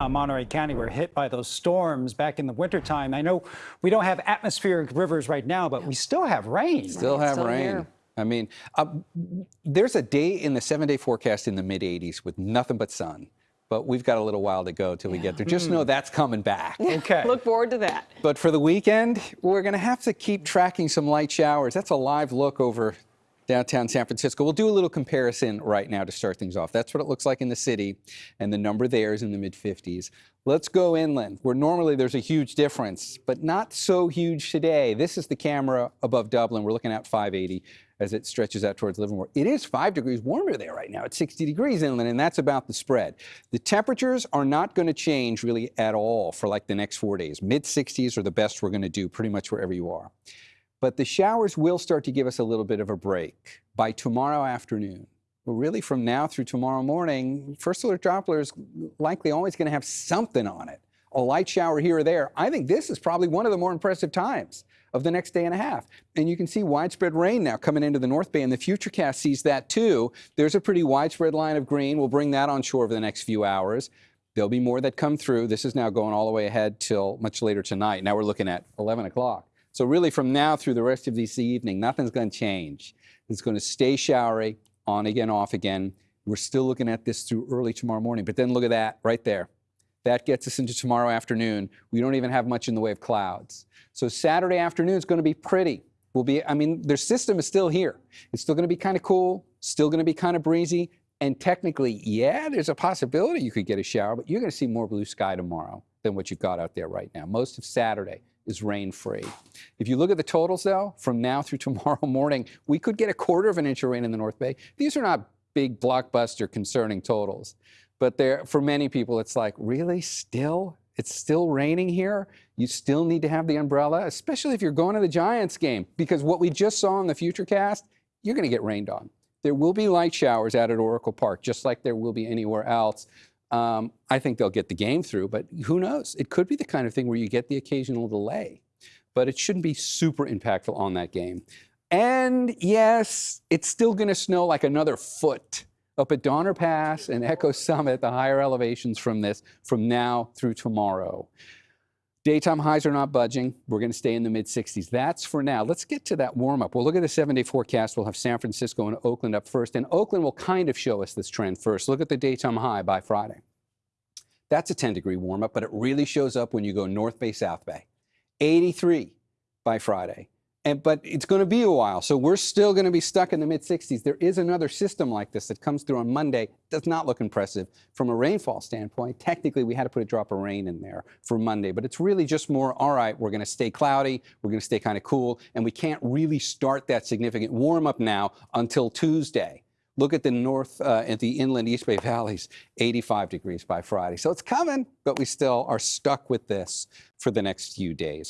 Uh, Monterey County were hit by those storms back in the wintertime. I know we don't have atmospheric rivers right now, but we still have rain. Still have Still rain. here. I mean, uh, there's a day in the seven day forecast in the mid 80s with nothing but sun. But we've got a little while to go till we get there. Just know that's coming back. Okay. Look forward to that. But for the weekend, we're going to have to keep tracking some light showers. That's a live look over downtown San Francisco. We'll do a little comparison right now to start things off. That's what it looks like in the city, and the number there is in the mid 50s. Let's go inland, where normally there's a huge difference, but not so huge today. This is the camera above Dublin. We're looking at 580 as it stretches out towards Livermore. It is five degrees warmer there right now. It's 60 degrees inland, and that's about the spread. The temperatures are not going to change really at all for like the next four days. Mid 60s are the best we're going to do pretty much wherever you are. But the showers will start to give us a little bit of a break by tomorrow afternoon. Well, really from now through tomorrow morning, first alert Doppler is likely always going to have something on it. A light shower here or there. I think this is probably one of the more impressive times of the next day and a half. And you can see widespread rain now coming into the North Bay, and the Futurecast sees that too. There's a pretty widespread line of green. We'll bring that on shore over the next few hours. There'll be more that come through. This is now going all the way ahead till much later tonight. Now we're looking at 11 o'clock. So really from now through the rest of this evening, nothing's going to change. It's going to stay showery, on again, off again. We're still looking at this through early tomorrow morning. But then look at that right there. That gets us into tomorrow afternoon. We don't even have much in the way of clouds. So Saturday afternoon is going to be pretty. We'll be, I mean, their system is still here. It's still going to be kind of cool, still going to be kind of breezy. And technically, yeah, there's a possibility you could get a shower, but you're going to see more blue sky tomorrow than what you've got out there right now. Most of Saturday is rain free. If you look at the totals, though, from now through tomorrow morning, we could get a quarter of an inch of rain in the North Bay. These are not big blockbuster concerning totals, but for many people, it's like, really, still? It's still raining here. You still need to have the umbrella, especially if you're going to the Giants game, because what we just saw in the Futurecast, you're going to get rained on. There will be light showers out at Oracle Park, just like there will be anywhere else. Um, I think they'll get the game through, but who knows? It could be the kind of thing where you get the occasional delay, but it shouldn't be super impactful on that game. And yes, it's still going to snow like another foot up at Donner Pass and Echo Summit, the higher elevations from this, from now through tomorrow. Daytime highs are not budging. We're going to stay in the mid 60s. That's for now. Let's get to that warm up. We'll look at the seven day forecast. We'll have San Francisco and Oakland up first. And Oakland will kind of show us this trend first. Look at the daytime high by Friday. That's a 10 degree warm up, but it really shows up when you go North Bay, South Bay. 83 by Friday. And, but it's going to be a while, so we're still going to be stuck in the mid 60s. There is another system like this that comes through on Monday. Does not look impressive from a rainfall standpoint. Technically, we had to put a drop of rain in there for Monday, but it's really just more. All right, we're going to stay cloudy. We're going to stay kind of cool, and we can't really start that significant warm up now until Tuesday. Look at the north uh, at the inland East Bay valleys, 85 degrees by Friday. So it's coming, but we still are stuck with this for the next few days.